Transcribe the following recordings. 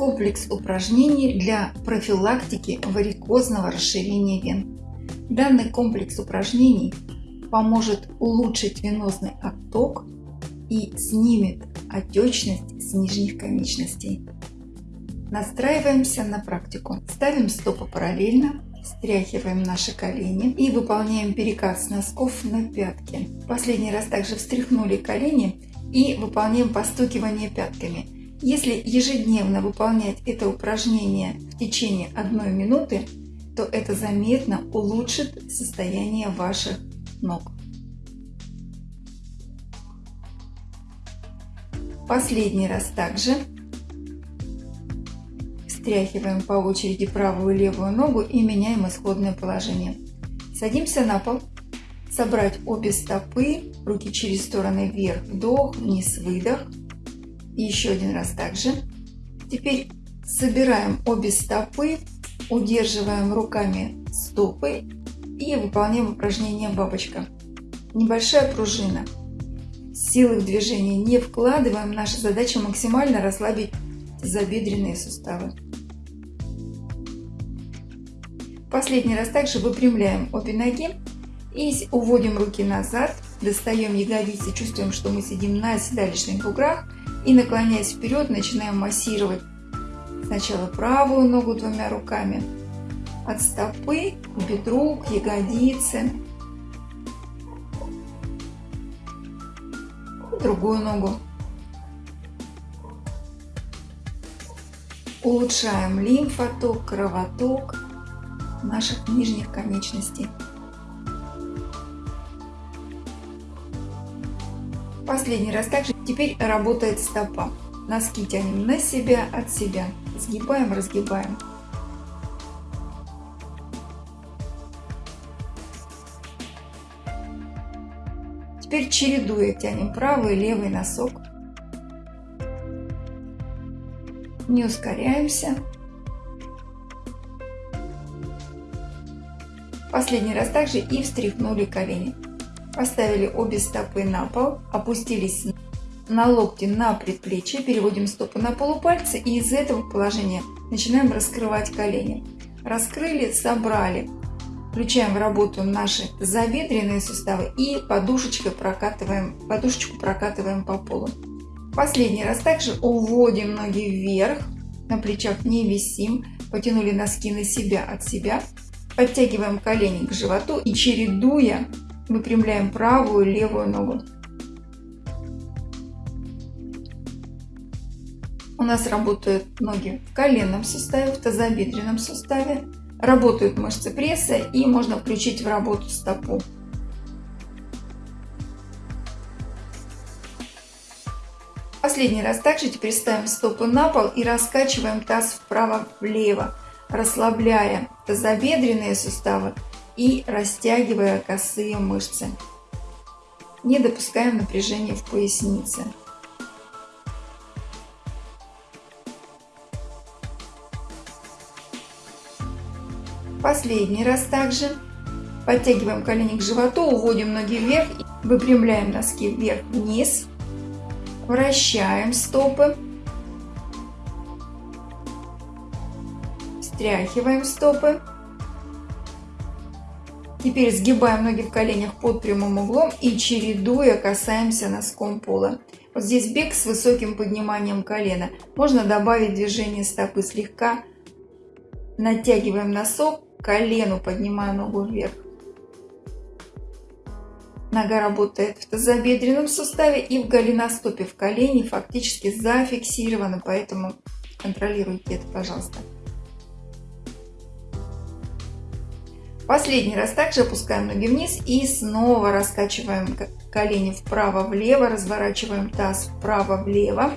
Комплекс упражнений для профилактики варикозного расширения вен. Данный комплекс упражнений поможет улучшить венозный отток и снимет отечность с нижних конечностей. Настраиваемся на практику. Ставим стопы параллельно, встряхиваем наши колени и выполняем перекат с носков на пятки. Последний раз также встряхнули колени и выполняем постукивание пятками. Если ежедневно выполнять это упражнение в течение одной минуты, то это заметно улучшит состояние ваших ног. Последний раз также встряхиваем по очереди правую и левую ногу и меняем исходное положение. Садимся на пол. Собрать обе стопы, руки через стороны вверх, вдох, вниз, выдох. И еще один раз также. Теперь собираем обе стопы, удерживаем руками стопы и выполняем упражнение бабочка. Небольшая пружина. Силы в движение не вкладываем. Наша задача максимально расслабить забедренные суставы. Последний раз также выпрямляем обе ноги и уводим руки назад, достаем ягодицы, чувствуем, что мы сидим на седалищных буграх и наклоняясь вперед, начинаем массировать сначала правую ногу двумя руками, от стопы к бедру, к ягодице, другую ногу. Улучшаем лимфоток, кровоток наших нижних конечностей. Последний раз также теперь работает стопа. Носки тянем на себя, от себя. Сгибаем, разгибаем. Теперь чередуя тянем правый и левый носок. Не ускоряемся. Последний раз также и встряхнули колени. Поставили обе стопы на пол, опустились на локти на предплечье, переводим стопы на полупальцы и из этого положения начинаем раскрывать колени. Раскрыли, собрали. Включаем в работу наши забедренные суставы и подушечкой прокатываем, подушечку прокатываем по полу. Последний раз также уводим ноги вверх, на плечах не висим, потянули носки на себя от себя, подтягиваем колени к животу и чередуя выпрямляем правую и левую ногу. У нас работают ноги в коленном суставе, в тазобедренном суставе. Работают мышцы пресса и можно включить в работу стопу. Последний раз также теперь ставим стопы на пол и раскачиваем таз вправо-влево, расслабляя тазобедренные суставы и растягивая косые мышцы. Не допускаем напряжения в пояснице. Последний раз также. Подтягиваем колени к животу, уводим ноги вверх, выпрямляем носки вверх-вниз, вращаем стопы, встряхиваем стопы. Теперь сгибаем ноги в коленях под прямым углом и чередуя касаемся носком пола. Вот здесь бег с высоким подниманием колена. Можно добавить движение стопы слегка. Натягиваем носок, колену поднимая ногу вверх. Нога работает в тазобедренном суставе и в голеностопе в колене фактически зафиксирована, поэтому контролируйте это, пожалуйста. Последний раз также опускаем ноги вниз и снова раскачиваем колени вправо-влево, разворачиваем таз вправо-влево.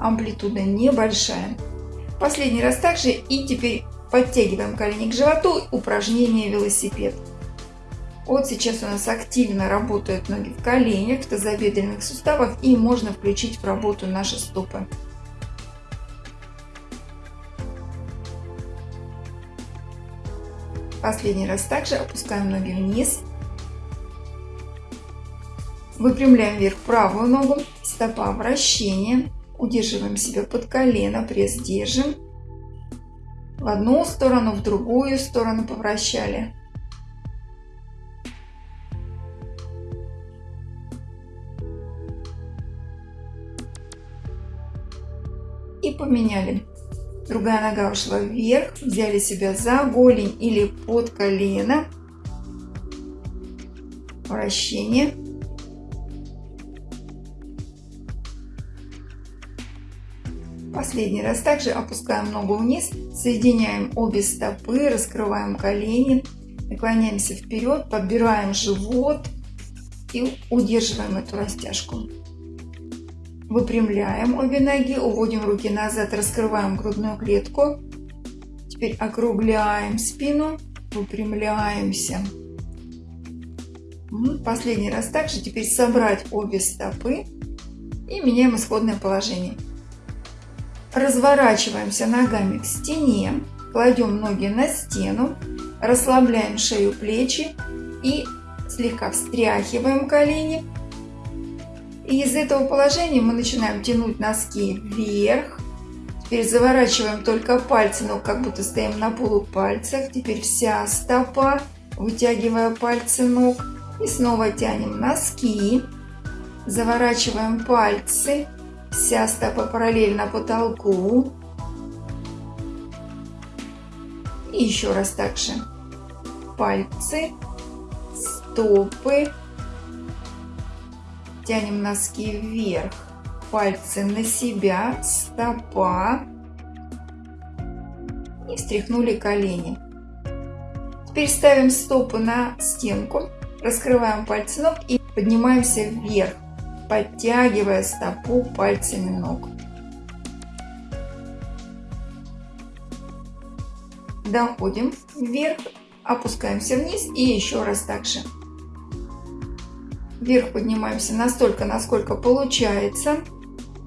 Амплитуда небольшая. Последний раз также и теперь подтягиваем колени к животу. Упражнение велосипед. Вот сейчас у нас активно работают ноги в коленях, в тазобедренных суставах и можно включить в работу наши стопы. Последний раз также опускаем ноги вниз. Выпрямляем вверх правую ногу, стопа вращение, Удерживаем себя под колено, пресс держим. В одну сторону, в другую сторону повращали. И поменяли. Другая нога ушла вверх, взяли себя за голень или под колено. Вращение. Последний раз также опускаем ногу вниз, соединяем обе стопы, раскрываем колени, наклоняемся вперед, подбираем живот и удерживаем эту растяжку. Выпрямляем обе ноги, уводим руки назад, раскрываем грудную клетку. Теперь округляем спину, выпрямляемся. Последний раз также. Теперь собрать обе стопы и меняем исходное положение. Разворачиваемся ногами к стене, кладем ноги на стену, расслабляем шею, плечи и слегка встряхиваем колени и из этого положения мы начинаем тянуть носки вверх. Теперь заворачиваем только пальцы, но как будто стоим на полупальцах. Теперь вся стопа, вытягивая пальцы ног. И снова тянем носки. Заворачиваем пальцы. Вся стопа параллельно потолку. И еще раз так же. Пальцы, стопы, Тянем носки вверх, пальцы на себя, стопа. И встряхнули колени. Теперь ставим стопы на стенку, раскрываем пальцы ног и поднимаемся вверх, подтягивая стопу пальцами ног. Доходим вверх, опускаемся вниз и еще раз так же. Вверх поднимаемся настолько, насколько получается,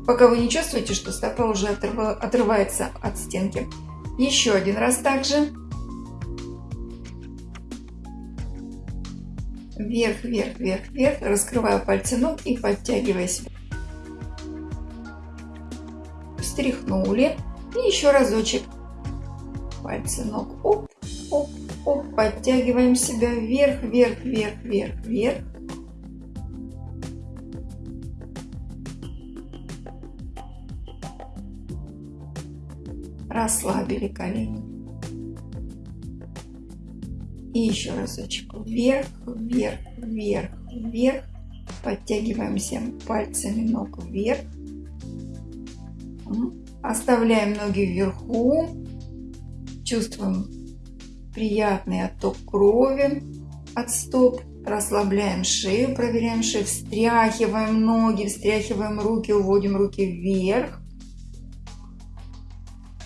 пока вы не чувствуете, что стопа уже отрывается от стенки. Еще один раз также. Вверх, вверх, вверх, вверх. Раскрываю пальцы ног и подтягиваясь. Встряхнули. И еще разочек. Пальцы ног. Оп, оп, оп. Подтягиваем себя вверх, вверх, вверх, вверх, вверх. Расслабили колени. И еще разочек вверх, вверх, вверх, вверх. Подтягиваемся пальцами ног вверх. Оставляем ноги вверху. Чувствуем приятный отток крови от стоп. Расслабляем шею, проверяем шею, встряхиваем ноги, встряхиваем руки, уводим руки вверх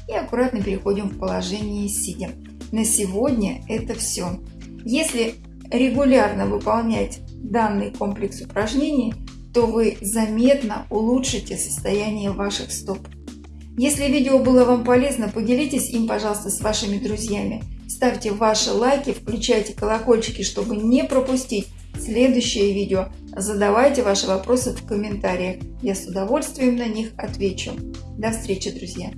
и аккуратно переходим в положение сидя. На сегодня это все. Если регулярно выполнять данный комплекс упражнений, то вы заметно улучшите состояние ваших стоп. Если видео было вам полезно, поделитесь им, пожалуйста, с вашими друзьями. Ставьте ваши лайки, включайте колокольчики, чтобы не пропустить следующее видео. Задавайте ваши вопросы в комментариях. Я с удовольствием на них отвечу. До встречи, друзья!